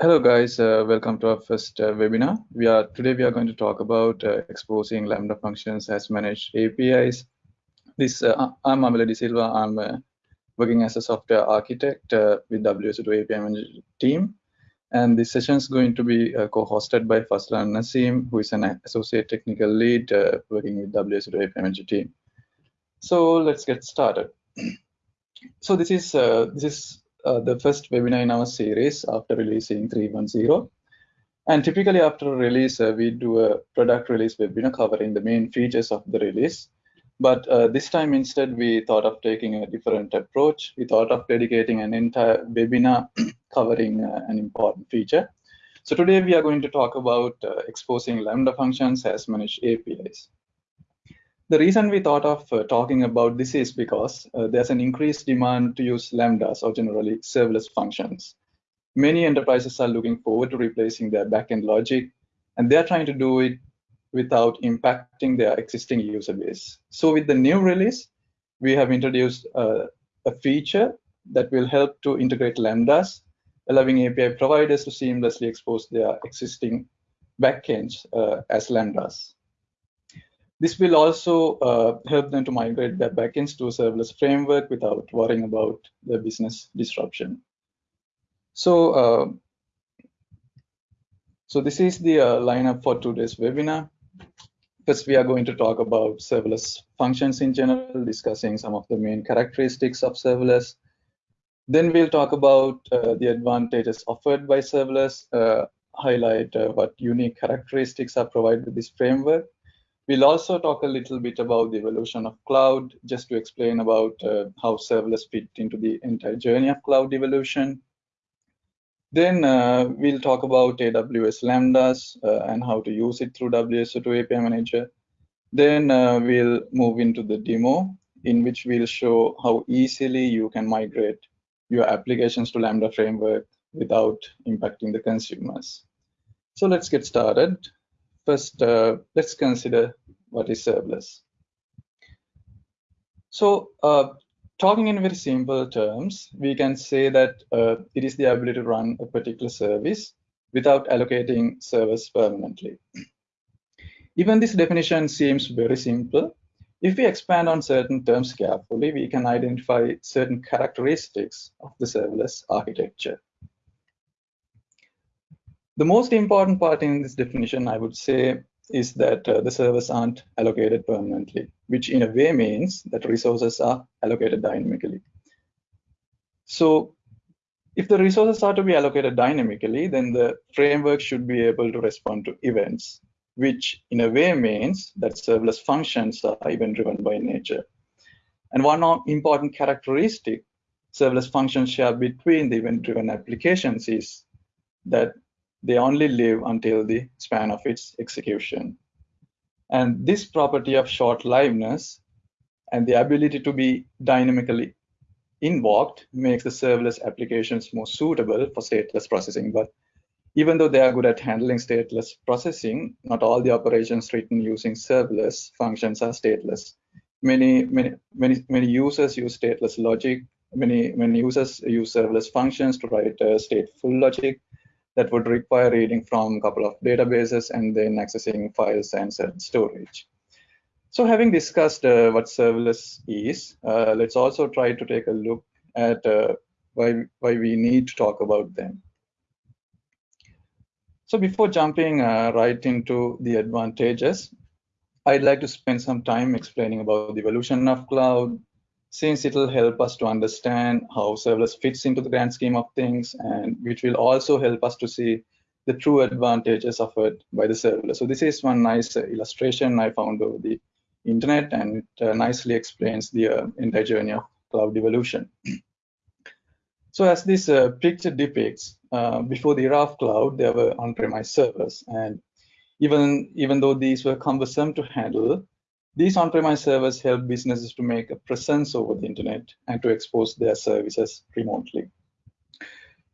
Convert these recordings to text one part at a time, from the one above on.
Hello guys, uh, welcome to our first uh, webinar. We are today we are going to talk about uh, exposing Lambda functions as managed APIs. This uh, I'm Amila De Silva. I'm uh, working as a software architect uh, with WSO2 API Manager team, and this session is going to be co-hosted by Fazlan Nasim, who is an associate technical lead working with WSO2 API Manager team. So let's get started. so this is this is uh, the first webinar in our series after releasing 3.10. And typically after a release, uh, we do a product release webinar covering the main features of the release. But uh, this time instead, we thought of taking a different approach. We thought of dedicating an entire webinar covering uh, an important feature. So today we are going to talk about uh, exposing Lambda functions as managed APIs. The reason we thought of uh, talking about this is because uh, there's an increased demand to use lambdas or generally serverless functions. Many enterprises are looking forward to replacing their backend logic, and they're trying to do it without impacting their existing user base. So with the new release, we have introduced uh, a feature that will help to integrate lambdas, allowing API providers to seamlessly expose their existing backends uh, as lambdas. This will also uh, help them to migrate their backends to a serverless framework without worrying about the business disruption. So, uh, so this is the uh, lineup for today's webinar. First, we are going to talk about serverless functions in general, discussing some of the main characteristics of serverless. Then we'll talk about uh, the advantages offered by serverless, uh, highlight uh, what unique characteristics are provided with this framework, We'll also talk a little bit about the evolution of cloud, just to explain about uh, how serverless fit into the entire journey of cloud evolution. Then uh, we'll talk about AWS Lambdas uh, and how to use it through WSO2 API Manager. Then uh, we'll move into the demo in which we'll show how easily you can migrate your applications to Lambda framework without impacting the consumers. So let's get started. First, uh, let's consider what is serverless. So uh, talking in very simple terms, we can say that uh, it is the ability to run a particular service without allocating servers permanently. Even this definition seems very simple. If we expand on certain terms carefully, we can identify certain characteristics of the serverless architecture. The most important part in this definition, I would say, is that uh, the servers aren't allocated permanently, which in a way means that resources are allocated dynamically. So if the resources are to be allocated dynamically, then the framework should be able to respond to events, which in a way means that serverless functions are event-driven by nature. And one important characteristic serverless functions share between the event-driven applications is that they only live until the span of its execution. And this property of short-liveness and the ability to be dynamically invoked makes the serverless applications more suitable for stateless processing. But even though they are good at handling stateless processing, not all the operations written using serverless functions are stateless. Many, many, many, many users use stateless logic. Many, many users use serverless functions to write uh, stateful logic that would require reading from a couple of databases and then accessing files and storage. So having discussed uh, what serverless is, uh, let's also try to take a look at uh, why, why we need to talk about them. So before jumping uh, right into the advantages, I'd like to spend some time explaining about the evolution of cloud, since it'll help us to understand how serverless fits into the grand scheme of things and which will also help us to see the true advantages offered by the serverless. So this is one nice uh, illustration I found over the internet and it uh, nicely explains the uh, entire journey of cloud evolution. so as this picture depicts, before the era of cloud, there were on-premise servers and even, even though these were cumbersome to handle, these on-premise servers help businesses to make a presence over the internet and to expose their services remotely.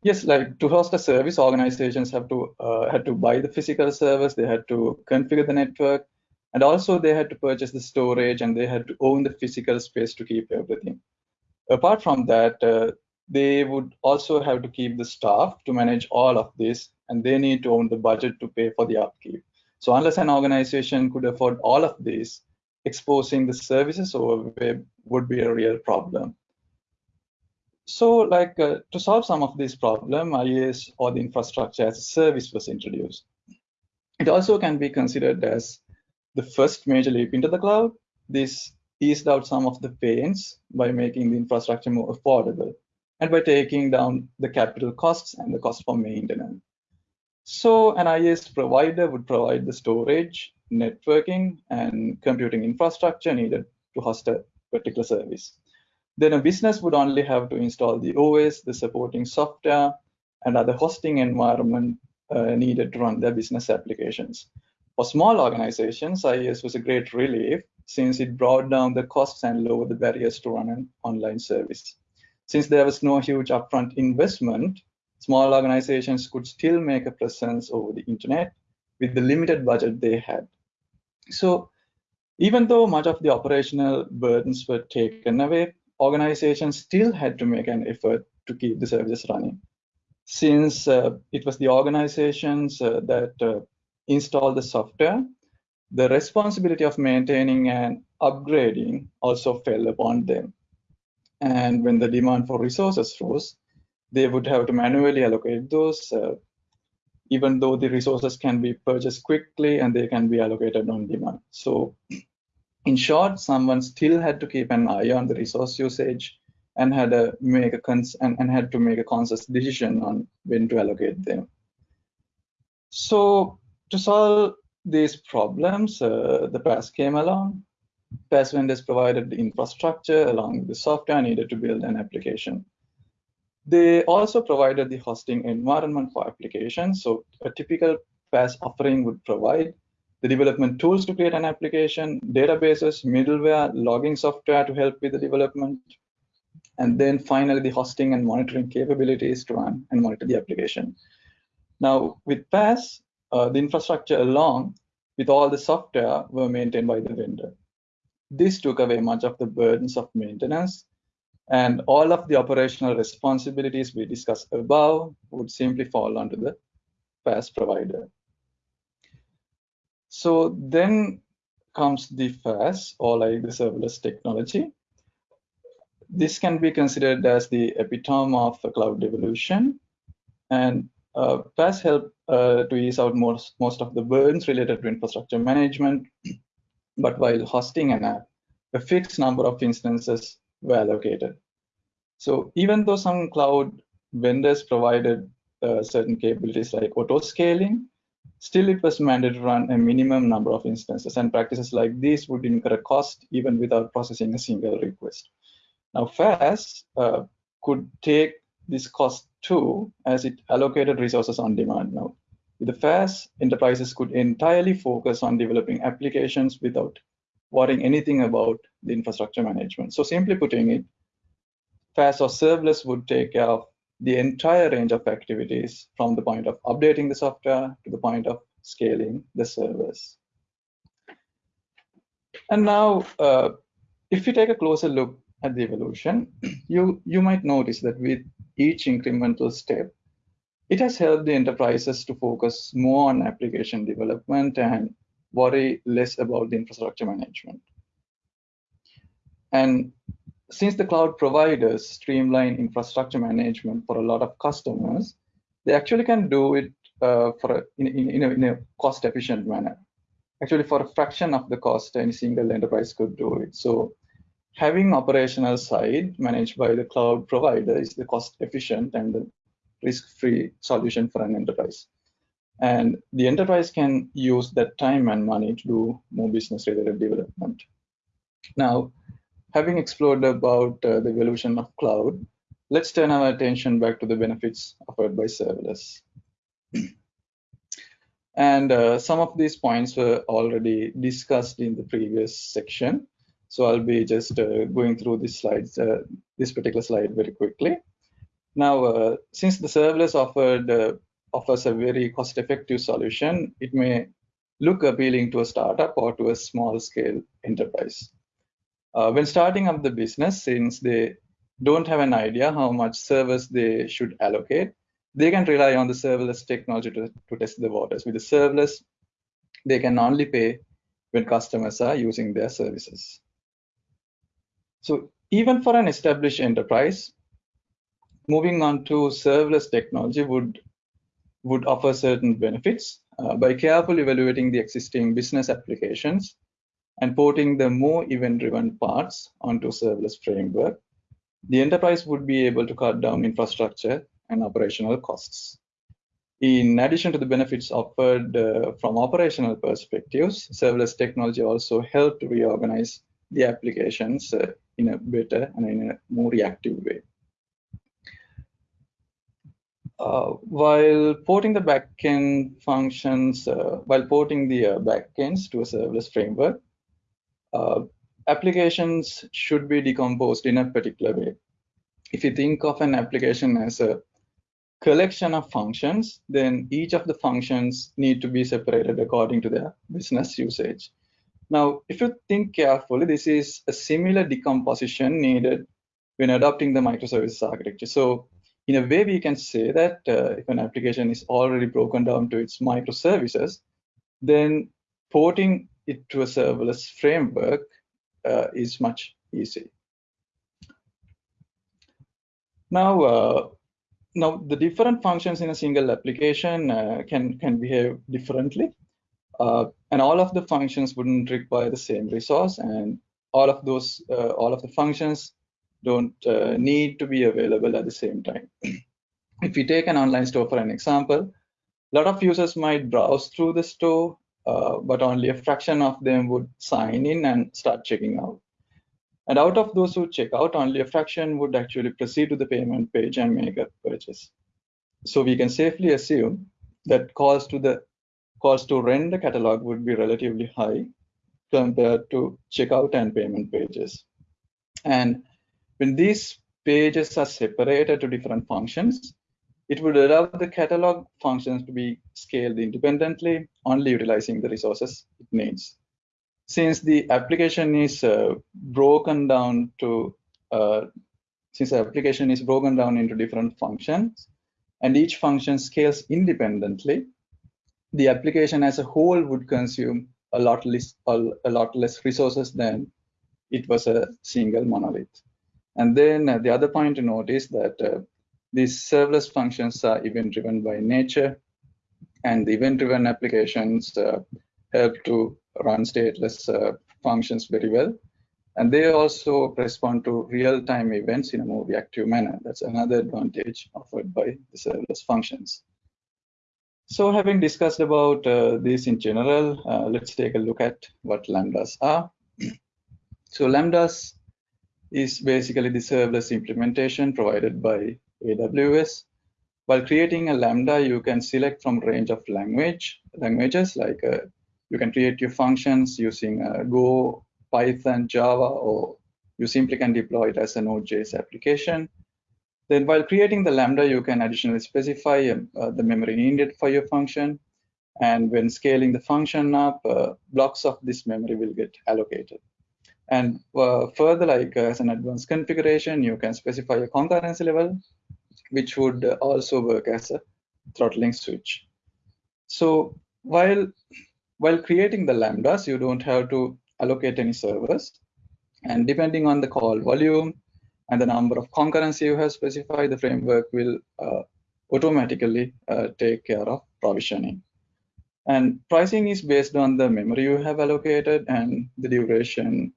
Yes, like to host a service, organizations have to uh, had to buy the physical servers, they had to configure the network, and also they had to purchase the storage and they had to own the physical space to keep everything. Apart from that, uh, they would also have to keep the staff to manage all of this, and they need to own the budget to pay for the upkeep. So unless an organization could afford all of this, exposing the services over web would be a real problem. So like uh, to solve some of this problem, IaaS or the infrastructure as a service was introduced. It also can be considered as the first major leap into the cloud. This eased out some of the pains by making the infrastructure more affordable and by taking down the capital costs and the cost for maintenance. So an IaaS provider would provide the storage, networking, and computing infrastructure needed to host a particular service. Then a business would only have to install the OS, the supporting software, and other hosting environment uh, needed to run their business applications. For small organizations, IaaS was a great relief since it brought down the costs and lowered the barriers to run an online service. Since there was no huge upfront investment, small organizations could still make a presence over the internet with the limited budget they had. So even though much of the operational burdens were taken away, organizations still had to make an effort to keep the services running. Since uh, it was the organizations uh, that uh, installed the software, the responsibility of maintaining and upgrading also fell upon them. And when the demand for resources rose, they would have to manually allocate those, uh, even though the resources can be purchased quickly and they can be allocated on demand. So in short, someone still had to keep an eye on the resource usage and had to make a cons and, and had to make a conscious decision on when to allocate them. So to solve these problems, uh, the PaaS came along. PaaS vendors provided the infrastructure along with the software needed to build an application. They also provided the hosting environment for applications. So a typical PaaS offering would provide the development tools to create an application, databases, middleware, logging software to help with the development, and then finally the hosting and monitoring capabilities to run and monitor the application. Now with PaaS, uh, the infrastructure along with all the software were maintained by the vendor. This took away much of the burdens of maintenance and all of the operational responsibilities we discussed above would simply fall onto the PaaS provider. So then comes the FaaS or like the serverless technology. This can be considered as the epitome of a cloud evolution. And uh, FaaS help uh, to ease out most, most of the burdens related to infrastructure management. but while hosting an app, a fixed number of instances were allocated. So even though some cloud vendors provided uh, certain capabilities like auto scaling, Still, it was mandated to run a minimum number of instances, and practices like these would incur a cost even without processing a single request. Now, FaaS uh, could take this cost too, as it allocated resources on demand now. With the FaaS, enterprises could entirely focus on developing applications without worrying anything about the infrastructure management. So simply putting it, FaaS or serverless would take care of the entire range of activities from the point of updating the software to the point of scaling the servers. And now, uh, if you take a closer look at the evolution, you, you might notice that with each incremental step, it has helped the enterprises to focus more on application development and worry less about the infrastructure management. And since the cloud providers streamline infrastructure management for a lot of customers, they actually can do it uh, for a, in, in, in, a, in a cost efficient manner. Actually, for a fraction of the cost, any single enterprise could do it. So having operational side managed by the cloud provider is the cost efficient and the risk-free solution for an enterprise. And the enterprise can use that time and money to do more business related development. Now, having explored about uh, the evolution of cloud, let's turn our attention back to the benefits offered by serverless. and uh, some of these points were already discussed in the previous section. So I'll be just uh, going through these slides, uh, this particular slide very quickly. Now, uh, since the serverless offered uh, offers a very cost-effective solution, it may look appealing to a startup or to a small-scale enterprise. Uh, when starting up the business, since they don't have an idea how much servers they should allocate, they can rely on the serverless technology to, to test the waters. With the serverless, they can only pay when customers are using their services. So even for an established enterprise, moving on to serverless technology would would offer certain benefits uh, by carefully evaluating the existing business applications and porting the more event-driven parts onto serverless framework. The enterprise would be able to cut down infrastructure and operational costs. In addition to the benefits offered uh, from operational perspectives, serverless technology also helped reorganize the applications uh, in a better and in a more reactive way. Uh, while porting the backend functions, uh, while porting the uh, backends to a serverless framework, uh, applications should be decomposed in a particular way. If you think of an application as a collection of functions, then each of the functions need to be separated according to their business usage. Now, if you think carefully, this is a similar decomposition needed when adopting the microservices architecture. So in a way, we can say that uh, if an application is already broken down to its microservices, then porting it to a serverless framework uh, is much easier. Now, uh, now the different functions in a single application uh, can can behave differently uh, and all of the functions wouldn't require the same resource and all of those uh, all of the functions don't uh, need to be available at the same time if we take an online store for an example a lot of users might browse through the store uh, but only a fraction of them would sign in and start checking out and out of those who check out, only a fraction would actually proceed to the payment page and make a purchase. So we can safely assume that calls to the calls to rent the catalog would be relatively high compared to checkout and payment pages. And when these pages are separated to different functions, it would allow the catalog functions to be scaled independently, only utilizing the resources it needs. Since the application is uh, broken down to uh, since the application is broken down into different functions and each function scales independently the application as a whole would consume a lot less a, lot less resources than it was a single monolith and then uh, the other point to note is that uh, these serverless functions are event driven by nature and the event driven applications uh, help to run stateless functions very well. And they also respond to real-time events in a more reactive manner. That's another advantage offered by the serverless functions. So having discussed about uh, this in general, uh, let's take a look at what lambdas are. so lambdas is basically the serverless implementation provided by AWS. While creating a lambda, you can select from range of language languages like uh, you can create your functions using uh, Go, Python, Java, or you simply can deploy it as a Node.js application. Then while creating the Lambda, you can additionally specify uh, the memory needed for your function. And when scaling the function up, uh, blocks of this memory will get allocated. And uh, further, like uh, as an advanced configuration, you can specify a concurrency level, which would also work as a throttling switch. So while while creating the lambdas, you don't have to allocate any servers. And depending on the call volume and the number of concurrency you have specified, the framework will uh, automatically uh, take care of provisioning. And pricing is based on the memory you have allocated and the duration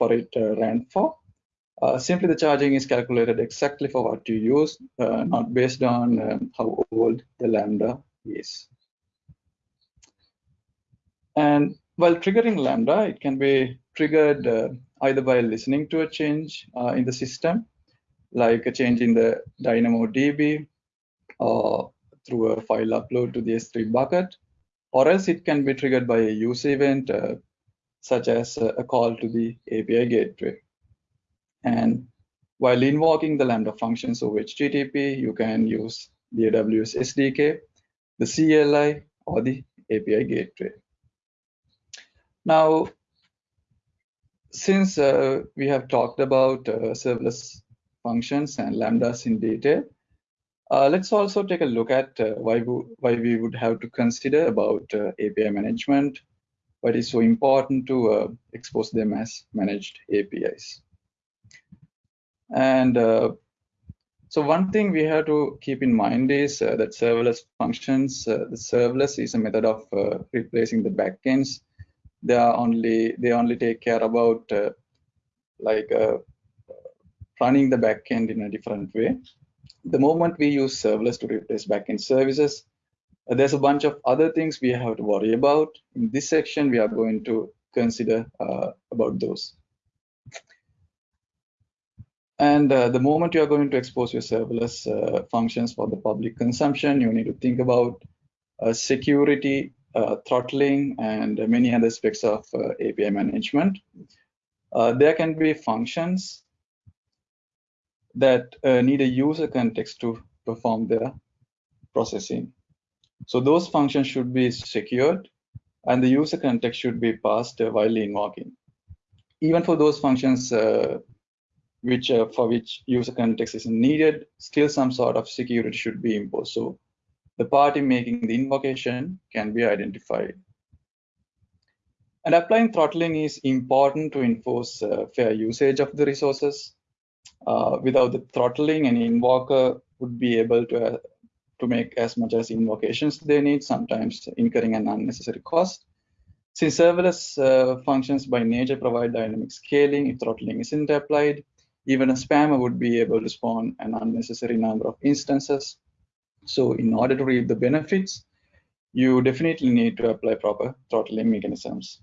for it uh, ran for. Uh, simply the charging is calculated exactly for what you use, uh, not based on um, how old the Lambda is. And while triggering Lambda, it can be triggered uh, either by listening to a change uh, in the system, like a change in the DynamoDB, or through a file upload to the S3 bucket, or else it can be triggered by a use event, uh, such as a call to the API gateway. And while invoking the Lambda functions over HTTP, you can use the AWS SDK, the CLI, or the API gateway. Now, since uh, we have talked about uh, serverless functions and lambdas in detail. Uh, let's also take a look at uh, why, we, why we would have to consider about uh, API management, why it is so important to uh, expose them as managed APIs. And uh, so one thing we have to keep in mind is uh, that serverless functions, the serverless is a method of replacing the backends. They are only they only take care about like running the backend in a different way the moment we use serverless to replace backend services, uh, there's a bunch of other things we have to worry about. In this section, we are going to consider uh, about those. And uh, the moment you are going to expose your serverless uh, functions for the public consumption, you need to think about uh, security, uh, throttling, and many other aspects of API management. there can be functions that uh, need a user context to perform their processing. So those functions should be secured and the user context should be passed uh, while invoking. Even for those functions uh, which uh, for which user context is needed, still some sort of security should be imposed. So the party making the invocation can be identified. And applying throttling is important to enforce uh, fair usage of the resources uh, without the throttling, an invoker would be able to uh, to make as much as invocations they need, sometimes incurring an unnecessary cost. Since serverless uh, functions by nature provide dynamic scaling, if throttling isn't applied, even a spammer would be able to spawn an unnecessary number of instances. So in order to reap the benefits, you definitely need to apply proper throttling mechanisms.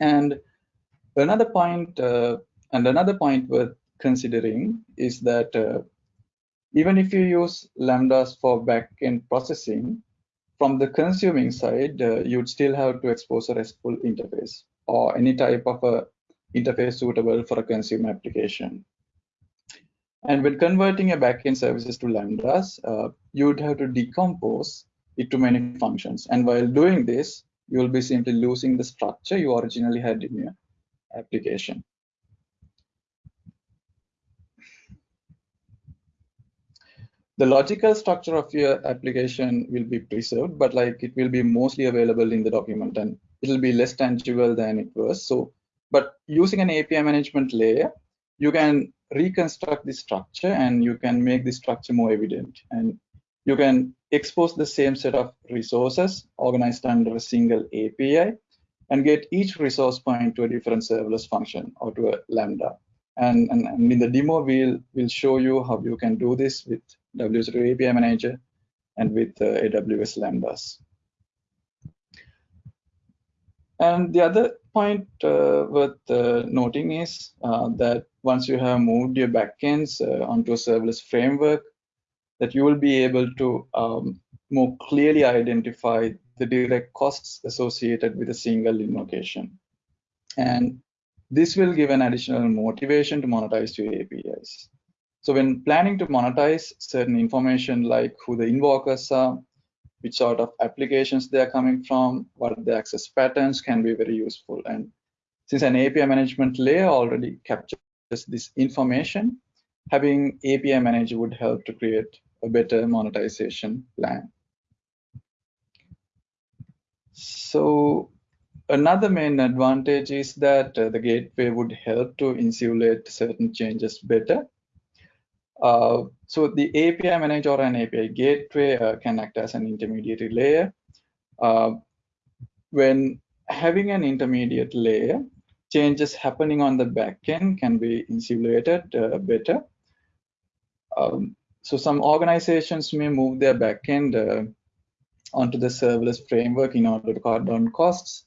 And another point, uh, and another point worth considering is that uh, even if you use lambdas for backend processing, from the consuming side, uh, you'd still have to expose a RESTful interface or any type of a interface suitable for a consumer application. And when converting a backend services to lambdas, uh, you'd have to decompose it to many functions. And while doing this, you will be simply losing the structure you originally had in your application. The logical structure of your application will be preserved, but like it will be mostly available in the document and it'll be less tangible than it was. So, but using an API management layer, you can reconstruct the structure and you can make the structure more evident and you can expose the same set of resources organized under a single API and get each resource point to a different serverless function or to a Lambda. And, and, and in the demo, we'll, we'll show you how you can do this with WSO2 API Manager and with uh, AWS Lambdas. And the other point uh, worth uh, noting is uh, that once you have moved your backends uh, onto a serverless framework, that you will be able to um, more clearly identify the direct costs associated with a single invocation. And this will give an additional motivation to monetize your APIs. So when planning to monetize certain information like who the invokers are, which sort of applications they are coming from, what the access patterns can be very useful. And since an API management layer already captures this information, having API manager would help to create a better monetization plan. So another main advantage is that uh, the gateway would help to insulate certain changes better uh, so the API manager or an API gateway uh, can act as an intermediary layer. Uh, when having an intermediate layer, changes happening on the backend can be insulated uh, better. Um, so some organizations may move their backend uh, onto the serverless framework in order to cut down costs.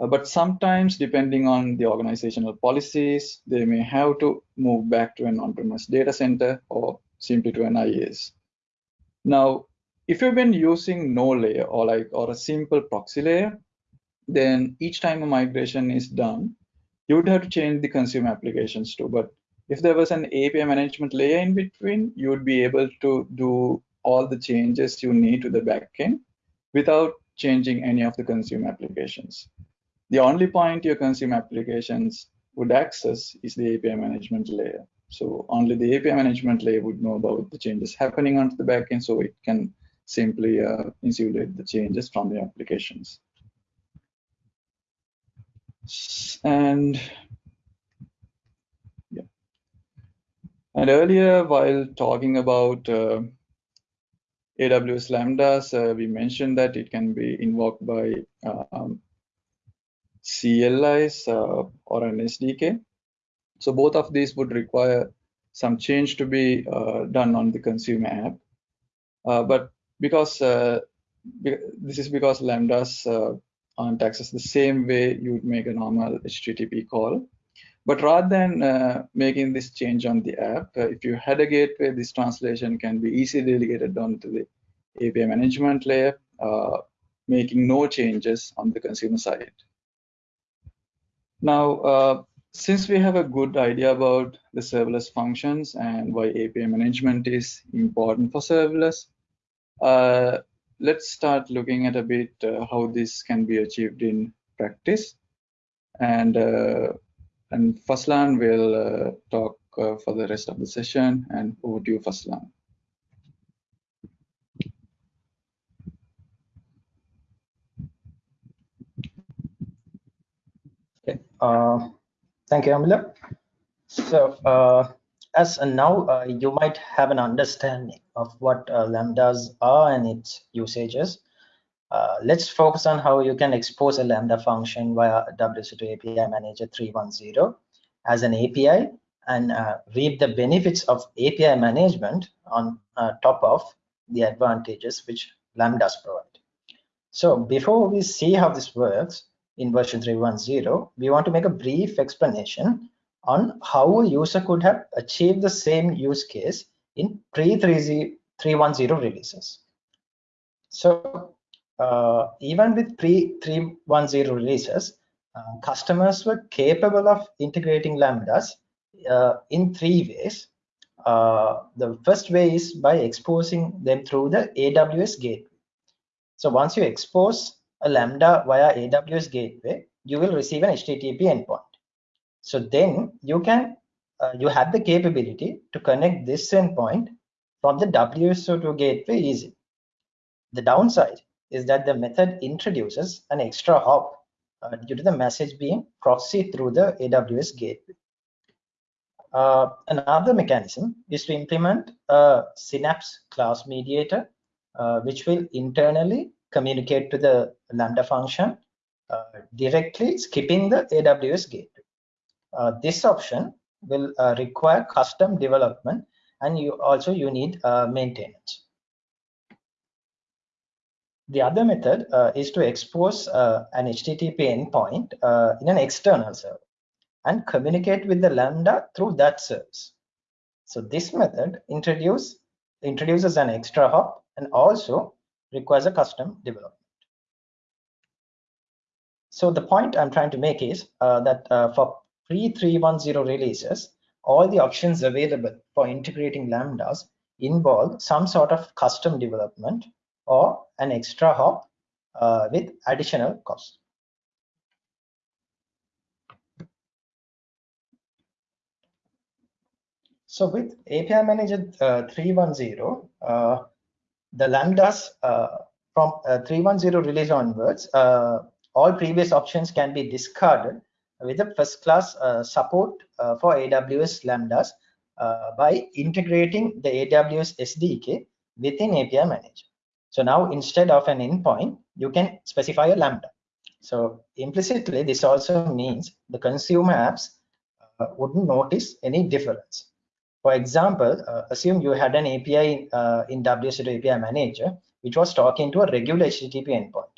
Uh, but sometimes, depending on the organizational policies, they may have to move back to an on-premise data center or simply to an IaaS. Now, if you've been using no layer or like or a simple proxy layer, then each time a migration is done, you would have to change the consumer applications too. But if there was an API management layer in between, you would be able to do all the changes you need to the backend without changing any of the consumer applications. The only point your consumer applications would access is the API management layer. So only the API management layer would know about the changes happening onto the backend, so it can simply uh, insulate the changes from the applications. And yeah, and earlier while talking about uh, AWS Lambdas, uh, we mentioned that it can be invoked by um, CLIs uh, or an SDK. So both of these would require some change to be uh, done on the consumer app. Uh, but because uh, this is because lambdas uh, aren't accessed the same way you would make a normal HTTP call. But rather than uh, making this change on the app, if you had a gateway, this translation can be easily delegated down to the API management layer, making no changes on the consumer side. Now, uh, since we have a good idea about the serverless functions and why API management is important for serverless, uh, let's start looking at a bit uh, how this can be achieved in practice. And uh, and Fazlan will uh, talk uh, for the rest of the session. And over to you, Fazlan. Okay. Uh, thank you, Amila. So uh, as and now uh, you might have an understanding of what uh, lambdas are and its usages. Uh, let's focus on how you can expose a lambda function via WSO2 API Manager 310 as an API and reap the benefits of API management on top of the advantages which lambdas provide. So before we see how this works in version 310, we want to make a brief explanation on how a user could have achieved the same use case in pre-310 releases. So uh, even with pre-310 releases, uh, customers were capable of integrating lambdas uh, in three ways. Uh, the first way is by exposing them through the AWS gateway. So once you expose a lambda via AWS gateway, you will receive an HTTP endpoint. So then you can uh, you have the capability to connect this endpoint from the WSO2 gateway easy. The downside is that the method introduces an extra hop uh, due to the message being proxied through the AWS gateway. Uh, another mechanism is to implement a Synapse class mediator, uh, which will internally communicate to the Lambda function uh, directly skipping the AWS gateway. Uh, this option will uh, require custom development and you also you need maintenance. The other method uh, is to expose uh, an HTTP endpoint uh, in an external server and communicate with the Lambda through that service. So this method introduce, introduces an extra hop and also requires a custom development. So the point I'm trying to make is that for pre-310 releases, all the options available for integrating lambdas involve some sort of custom development or an extra hop uh, with additional cost. So with API Manager uh, 310, uh, the lambdas uh, from uh, 310 release onwards, uh, all previous options can be discarded with a first class support for AWS Lambdas by integrating the AWS SDK within API Manager. So now instead of an endpoint, you can specify a Lambda. So implicitly, this also means the consumer apps uh, wouldn't notice any difference. For example, uh, assume you had an API uh, in WSO2 API Manager, which was talking to a regular HTTP endpoint.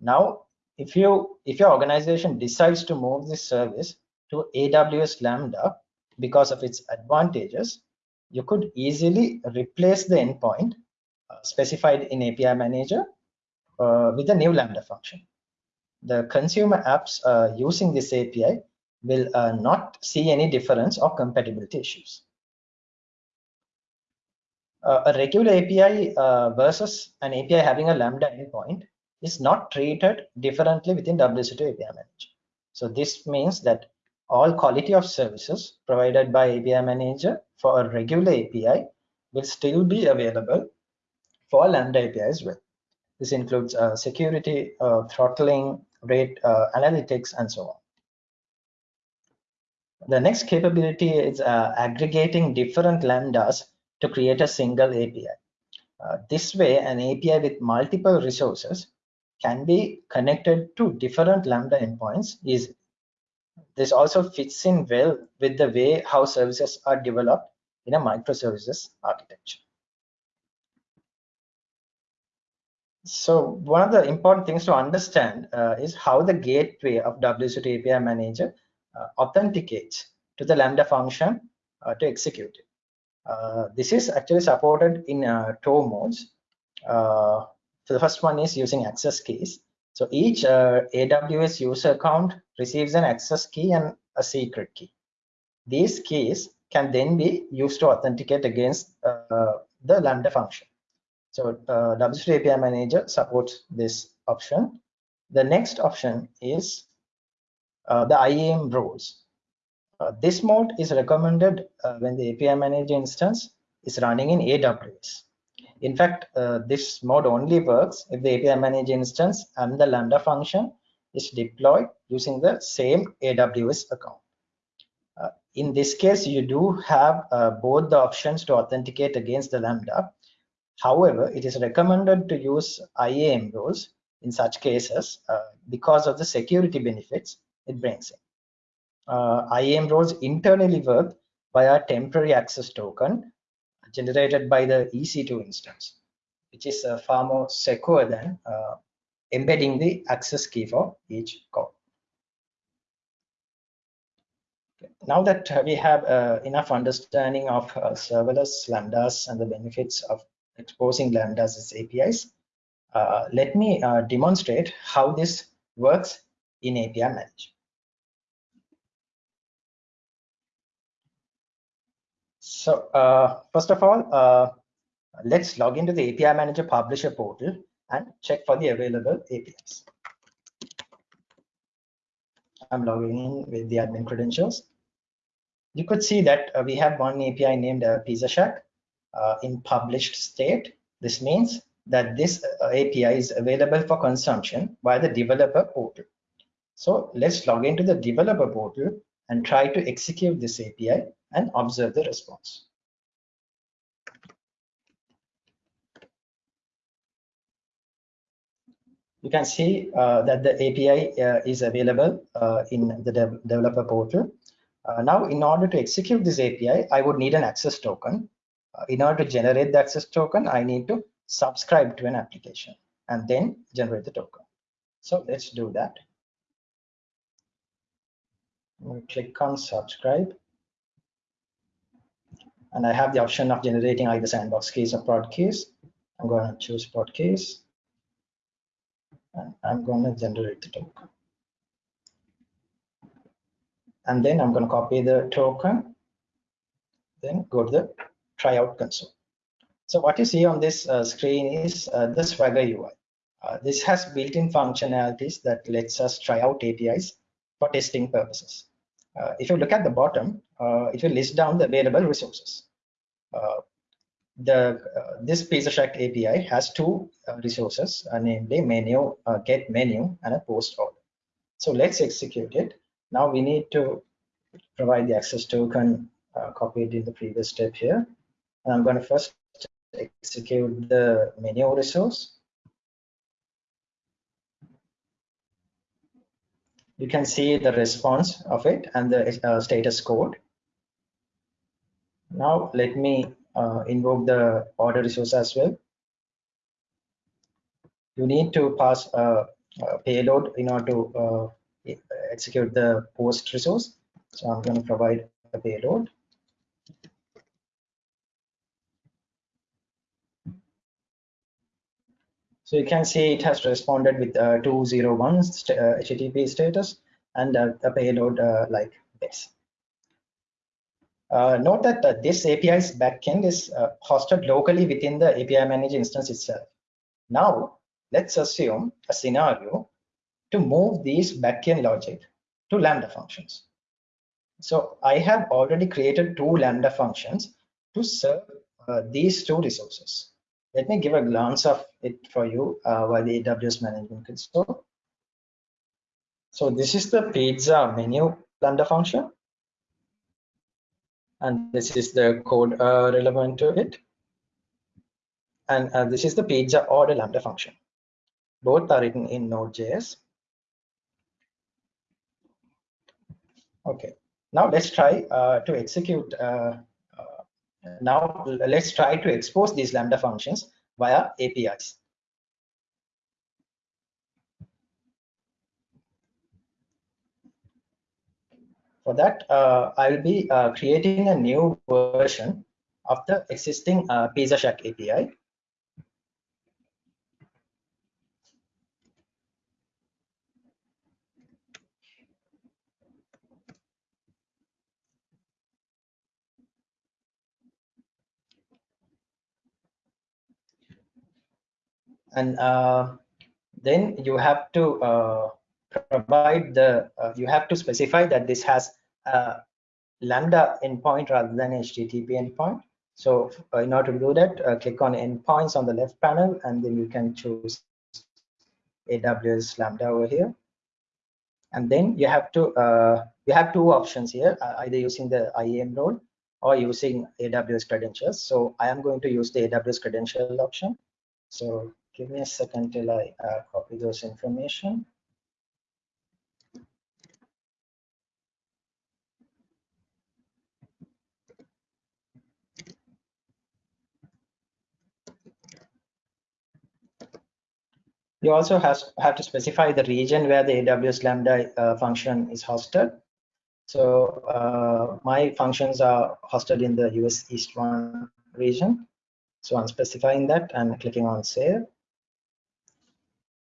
Now if you if your organization decides to move this service to aws lambda because of its advantages you could easily replace the endpoint uh, specified in api manager uh, with a new lambda function the consumer apps uh, using this api will uh, not see any difference or compatibility issues a regular api uh, versus an api having a lambda endpoint is not treated differently within WSO2 API Manager. So this means that all quality of services provided by API Manager for a regular API will still be available for Lambda API as well. This includes uh, security, uh, throttling, rate uh, analytics, and so on. The next capability is uh, aggregating different lambdas to create a single API. Uh, this way, an API with multiple resources can be connected to different Lambda endpoints easily. This also fits in well with the way how services are developed in a microservices architecture. So one of the important things to understand uh, is how the gateway of WSO2 API Manager uh, authenticates to the Lambda function uh, to execute it. Uh, this is actually supported in uh, two modes. Uh, so the first one is using access keys. So each AWS user account receives an access key and a secret key. These keys can then be used to authenticate against the Lambda function. So uh, WSO2 API Manager supports this option. The next option is uh, the IAM roles. Uh, this mode is recommended uh, when the API Manager instance is running in AWS. In fact, uh, this mode only works if the API Manager instance and the Lambda function is deployed using the same AWS account. Uh, in this case, you do have uh, both the options to authenticate against the Lambda. However, it is recommended to use IAM roles in such cases uh, because of the security benefits it brings in IAM roles internally work via temporary access token generated by the EC2 instance, which is uh, far more secure than uh, embedding the access key for each call. Now that we have uh, enough understanding of uh, serverless lambdas and the benefits of exposing lambdas as APIs, uh, let me demonstrate how this works in API Manager. So uh, first of all, uh, let's log into the API Manager Publisher portal and check for the available APIs. I'm logging in with the admin credentials. You could see that uh, we have one API named uh, Pizza Shack uh, in published state. This means that this uh, API is available for consumption via the developer portal. So let's log into the developer portal and try to execute this API and observe the response. You can see uh, that the API uh, is available uh, in the de developer portal. Uh, now, in order to execute this API, I would need an access token. Uh, in order to generate the access token, I need to subscribe to an application and then generate the token. So let's do that. Click on subscribe and I have the option of generating either sandbox keys or prod keys. I'm going to choose prod keys and I'm going to generate the token. And then I'm going to copy the token, then go to the tryout console. So what you see on this uh, screen is uh, the Swagger UI. Uh, this has built-in functionalities that lets us try out APIs for testing purposes. Uh, if you look at the bottom, uh, it will list down the available resources. Uh, the this Pizza Shack API has two resources, namely menu, get menu, and a post order. So let's execute it. Now we need to provide the access token uh, copied in the previous step here. And I'm going to first execute the menu resource. You can see the response of it and the uh, status code. Now let me uh, invoke the order resource as well. You need to pass a, a payload in order to uh, execute the post resource. So I'm going to provide a payload. So you can see it has responded with uh, 201 st uh, HTTP status and uh, a payload uh, like this. Uh, note that uh, this API's backend is hosted locally within the API Manager instance itself. Now, let's assume a scenario to move these backend logic to Lambda functions. So I have already created two Lambda functions to serve these two resources. Let me give a glance of it for you uh, while the AWS Management Console. So this is the pizza menu Lambda function. And this is the code uh, relevant to it. And uh, this is the pizza order Lambda function. Both are written in Node.js. Okay, now let's try uh, to execute uh, now let's try to expose these Lambda functions via APIs. For that, uh, I'll be uh, creating a new version of the existing uh, Pizza Shack API. And uh, then you have to uh, provide the uh, you have to specify that this has a lambda endpoint rather than http endpoint so uh, in order to do that uh, click on endpoints on the left panel and then you can choose aws lambda over here and then you have to uh, you have two options here either using the IAM role or using AWS credentials. So I am going to use the AWS credential option. So give me a second till I uh, copy those information. You also has, have to specify the region where the AWS Lambda uh, function is hosted. So uh, my functions are hosted in the US East 1 region. So I'm specifying that and clicking on save.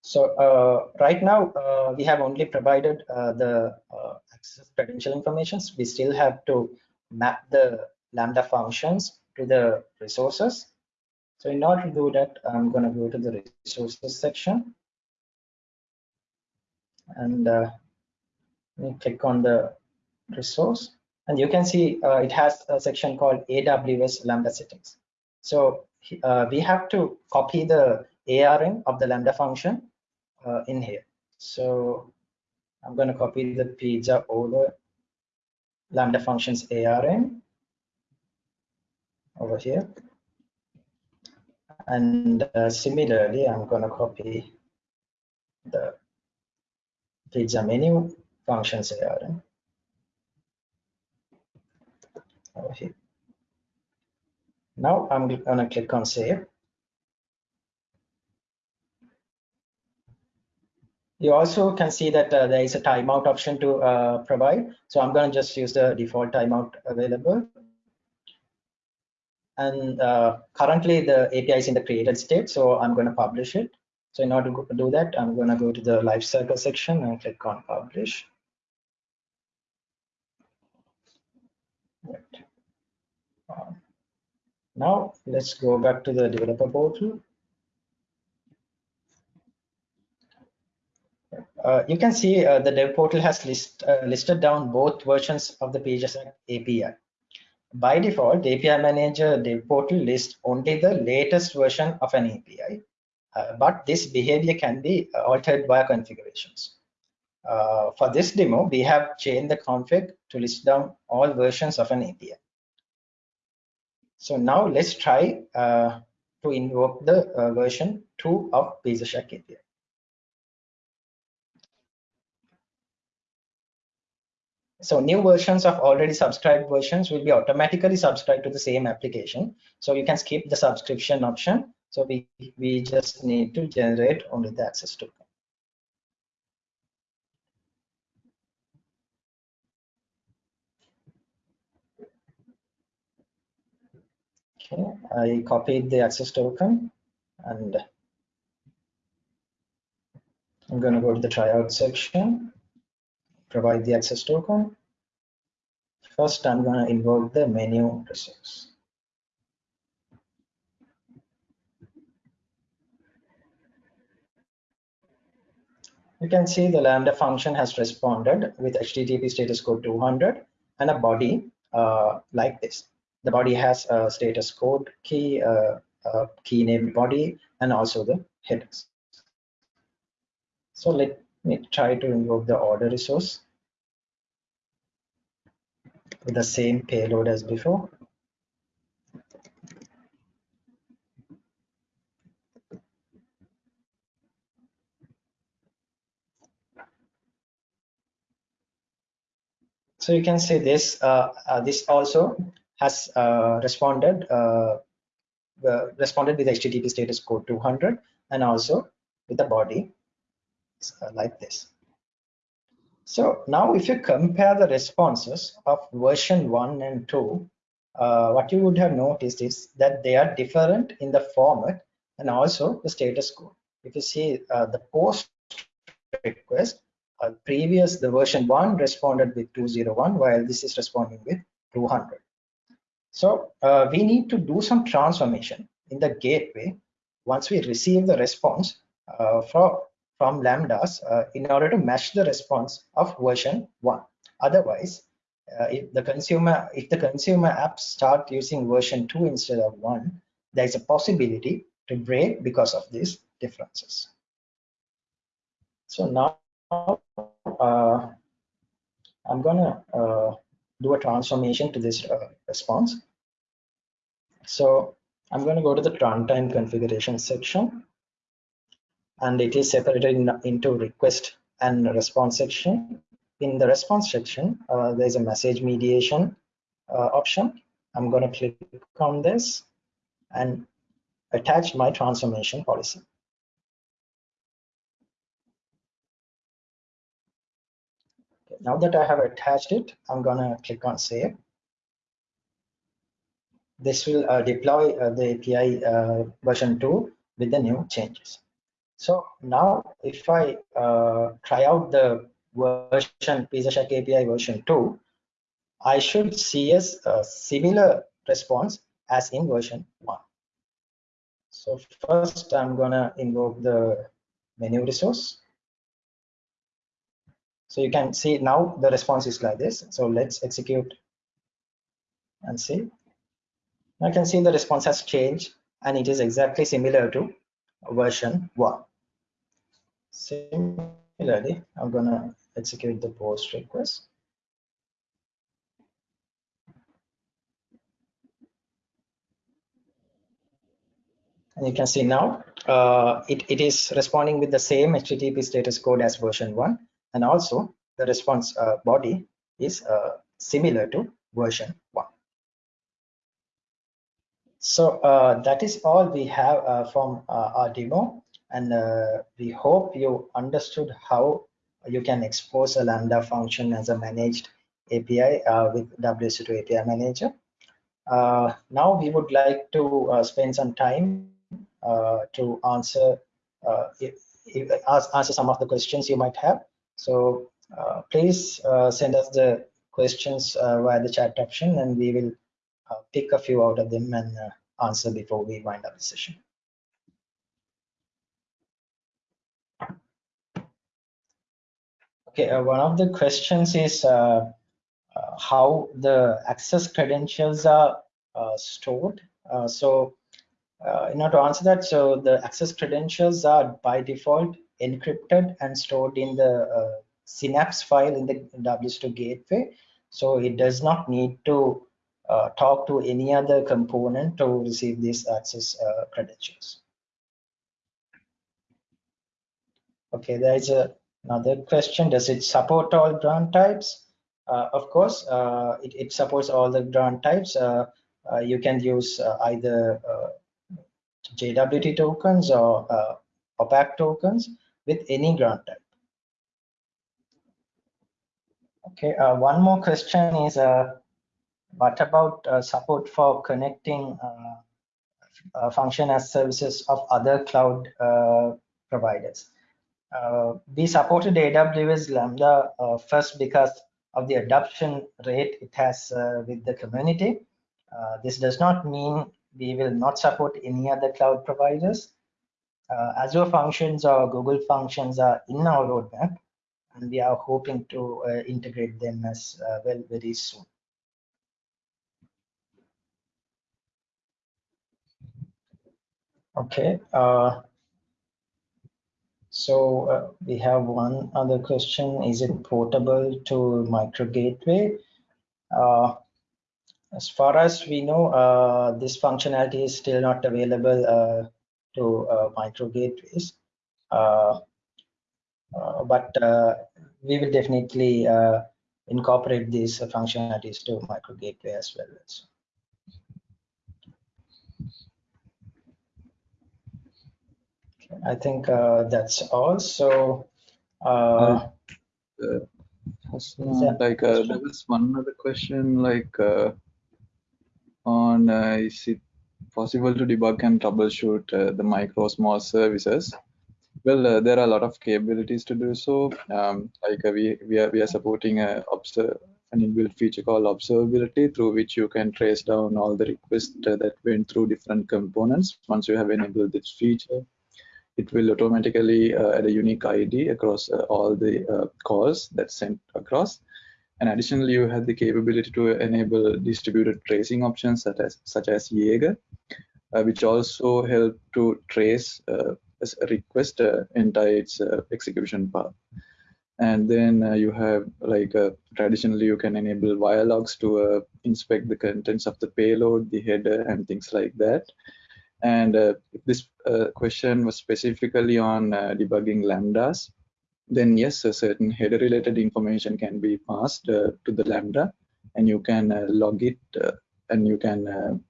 So uh, right now uh, we have only provided uh, the uh, access credential informations. We still have to map the Lambda functions to the resources. So in order to do that, I'm going to go to the resources section and uh, click on the resource. And you can see uh, it has a section called AWS Lambda settings. So we have to copy the ARN of the Lambda function uh, in here. So I'm going to copy the pizza order lambda functions ARN over here. And uh, similarly, I'm going to copy the pizza menu functions ARN over here. Now I'm going to click on save. You also can see that uh, there is a timeout option to uh, provide. So I'm going to just use the default timeout available. And uh, currently the API is in the created state, so I'm going to publish it. So in order to do that, I'm going to go to the lifecycle section and click on publish. Right. Um, now let's go back to the developer portal you can see uh, the dev portal has list, uh, listed down both versions of the pages API. By default, the API Manager dev portal lists only the latest version of an API, uh, but this behavior can be altered via configurations. Uh, for this demo, we have changed the config to list down all versions of an API. So now let's try uh, to invoke the version 2 of Pizza Shack API. So new versions of already subscribed versions will be automatically subscribed to the same application. So you can skip the subscription option. So we we just need to generate only the access token. Okay i copied the access token and i'm going to go to the tryout section provide the access token. First, I'm going to invoke the menu resource. You can see the Lambda function has responded with HTTP status code 200 and a body uh, like this. The body has a status code key, uh, a key named body, and also the headers. So let me try to invoke the order resource with the same payload as before. So you can see this, uh, uh, this also has uh, responded uh, responded with HTTP status code 200 and also with the body uh, like this. So now if you compare the responses of version 1 and 2, uh, what you would have noticed is that they are different in the format and also the status code. If you see uh, the post request, uh, previous the version 1 responded with 201 while this is responding with 200. So uh, we need to do some transformation in the gateway once we receive the response uh, from, from lambdas uh, in order to match the response of version 1. Otherwise, uh, if the consumer if the consumer apps start using version 2 instead of 1, there is a possibility to break because of these differences. So now uh, I'm gonna uh, do a transformation to this uh, response. So I'm going to go to the runtime configuration section and it is separated in, into request and response section. In the response section, uh, there's a message mediation uh, option. I'm going to click on this and attach my transformation policy. Now that I have attached it, I'm going to click on save this will uh, deploy uh, the API uh, version 2 with the new changes. So now if I uh, try out the version PizzaShack API version 2, I should see a, a similar response as in version 1. So first I'm gonna invoke the menu resource. So you can see now the response is like this. So let's execute and see. I can see the response has changed and it is exactly similar to version 1. Similarly, I'm going to execute the post request. And you can see now uh, it, it is responding with the same HTTP status code as version 1 and also the response uh, body is uh, similar to version 1. So uh, that is all we have uh, from uh, our demo. And uh, we hope you understood how you can expose a Lambda function as a managed API uh, with WSO2 API Manager. Uh, now we would like to spend some time to answer if, if, answer some of the questions you might have. So please send us the questions via the chat option and we will pick a few out of them and uh, answer before we wind up the session. Okay, uh, one of the questions is uh, uh, how the access credentials are uh, stored. so in order to answer that, so the access credentials are by default encrypted and stored in the Synapse file in the WSO2 gateway. So it does not need to uh, talk to any other component to receive these access uh, credentials. Okay, there is a, another question. Does it support all grant types? Uh, of course, uh, it, it, supports all the grant types. Uh, uh, you can use either JWT tokens or opaque tokens with any grant type. Okay, one more question is what about uh, support for connecting uh, uh, function as services of other cloud providers? we supported AWS Lambda first because of the adoption rate it has with the community. this does not mean we will not support any other cloud providers. Uh, Azure functions or Google functions are in our roadmap, and we are hoping to uh, integrate them as uh, well very soon. Okay, uh, so uh, we have one other question. Is it portable to micro gateway? Uh, as far as we know, uh, this functionality is still not available uh, to uh, micro gateways. But we will definitely incorporate these functionalities to micro gateway as well. So. I think uh, that's all. So, uh, uh, like uh, there was one other question, like uh, on uh, is it possible to debug and troubleshoot uh, the micro small services? Well, uh, there are a lot of capabilities to do so. Um, like we we are we are supporting a observe an inbuilt feature called observability through which you can trace down all the requests that went through different components once you have enabled this feature it will automatically uh, add a unique ID across uh, all the uh, calls that's sent across. And additionally, you have the capability to enable distributed tracing options such as, such as Jaeger, uh, which also help to trace uh, a request uh, entire its execution path. And then you have like traditionally you can enable wire logs to inspect the contents of the payload, the header, and things like that. And uh, if this uh, question was specifically on uh, debugging lambdas, then yes, a certain header related information can be passed uh, to the lambda and you can uh, log it uh, and you can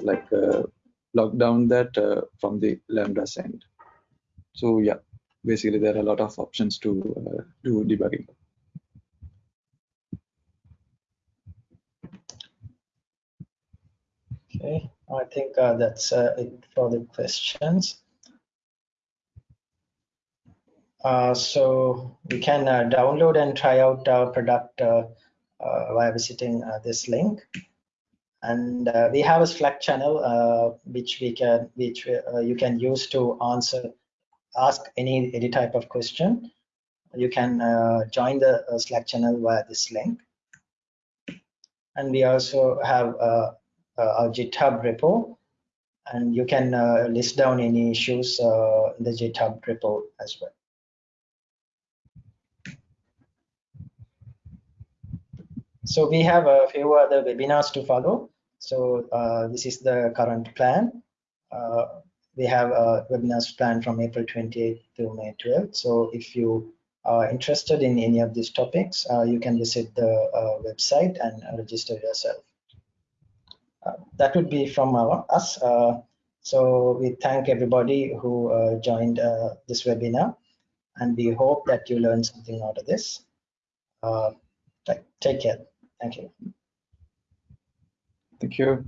like log down that from the lambda send. So yeah, basically there are a lot of options to do debugging. Okay. I think uh, that's uh, it for the questions. Uh, so you can uh, download and try out our product uh, uh, by visiting this link. And we have a Slack channel which we can, which you can use to answer, ask any any type of question. You can join the Slack channel via this link. And we also have uh, our GitHub repo, and you can uh, list down any issues uh, in the GitHub repo as well. So we have a few other webinars to follow. So uh, this is the current plan. Uh, we have uh, webinars planned from April 28th to May 12th. So if you are interested in any of these topics, you can visit the website and register yourself. Uh, that would be from our, us. Uh, so we thank everybody who uh, joined this webinar, and we hope that you learned something out of this. take care. Thank you. Thank you.